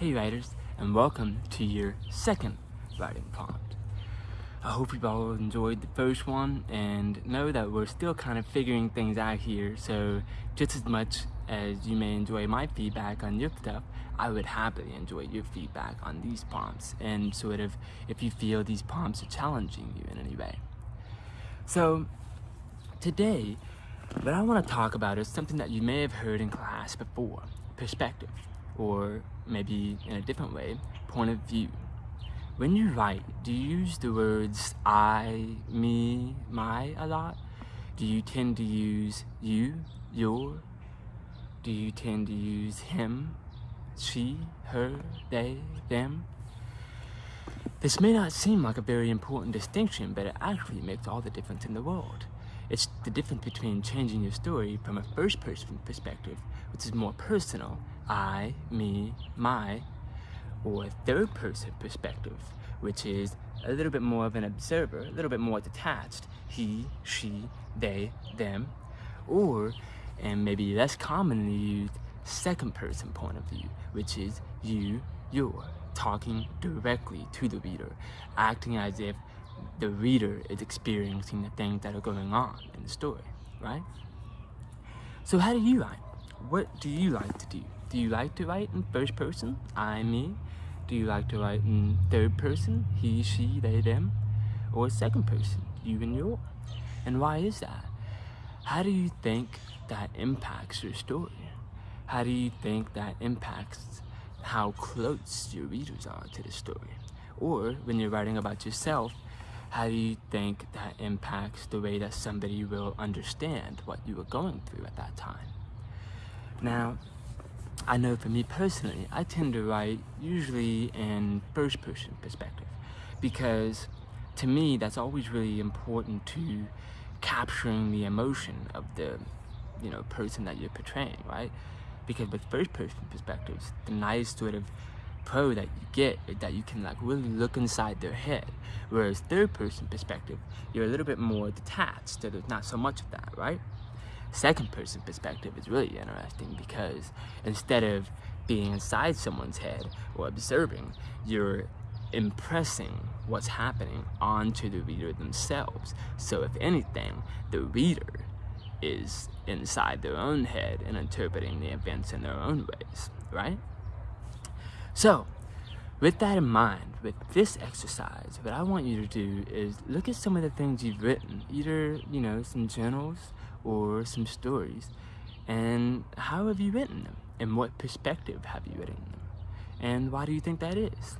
Hey writers, and welcome to your second writing prompt. I hope you've all enjoyed the first one and know that we're still kind of figuring things out here, so just as much as you may enjoy my feedback on your stuff, I would happily enjoy your feedback on these prompts and sort of if you feel these prompts are challenging you in any way. So today, what I want to talk about is something that you may have heard in class before, perspective or maybe in a different way, point of view. When you write, do you use the words I, me, my a lot? Do you tend to use you, your? Do you tend to use him, she, her, they, them? This may not seem like a very important distinction, but it actually makes all the difference in the world. It's the difference between changing your story from a first person perspective, which is more personal, I, me, my, or a third person perspective, which is a little bit more of an observer, a little bit more detached, he, she, they, them, or, and maybe less commonly used, second person point of view, which is you, your, talking directly to the reader, acting as if the reader is experiencing the things that are going on in the story, right? So how do you write? What do you like to do? Do you like to write in first person, I, me? Do you like to write in third person, he, she, they, them? Or second person, you and your? And why is that? How do you think that impacts your story? How do you think that impacts how close your readers are to the story? Or when you're writing about yourself, how do you think that impacts the way that somebody will understand what you were going through at that time? Now, I know for me personally, I tend to write usually in first person perspective because to me that's always really important to capturing the emotion of the you know person that you're portraying, right? Because with first person perspectives, the nice sort of pro that you get is that you can like really look inside their head. Whereas third person perspective, you're a little bit more detached, so there's not so much of that, right? Second person perspective is really interesting because instead of being inside someone's head or observing, you're impressing what's happening onto the reader themselves. So if anything, the reader is inside their own head and interpreting the events in their own ways, right? So, with that in mind, with this exercise, what I want you to do is look at some of the things you've written, either, you know, some journals or some stories, and how have you written them? And what perspective have you written them? And why do you think that is?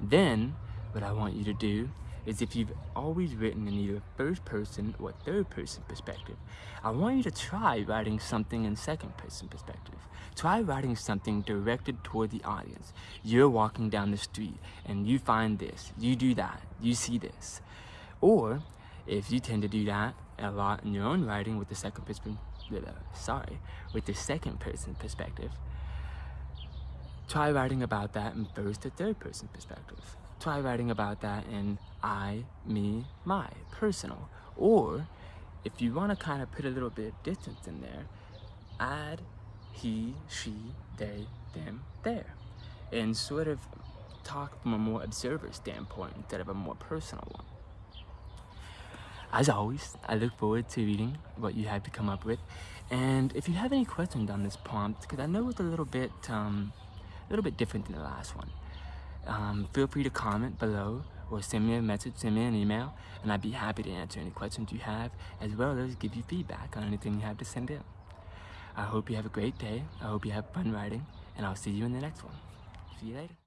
Then, what I want you to do is if you've always written in either first person or third person perspective, I want you to try writing something in second person perspective. Try writing something directed toward the audience. You're walking down the street and you find this, you do that, you see this. Or if you tend to do that a lot in your own writing with the second person, sorry, with the second person perspective, try writing about that in first or third person perspective try writing about that in I, me, my, personal. Or if you want to kind of put a little bit of distance in there, add he, she, they, them, there. And sort of talk from a more observer standpoint instead of a more personal one. As always, I look forward to reading what you have to come up with. And if you have any questions on this prompt, because I know it's a little bit, um, a little bit different than the last one, um, feel free to comment below or send me a message, send me an email, and I'd be happy to answer any questions you have, as well as give you feedback on anything you have to send in. I hope you have a great day. I hope you have fun writing, and I'll see you in the next one. See you later.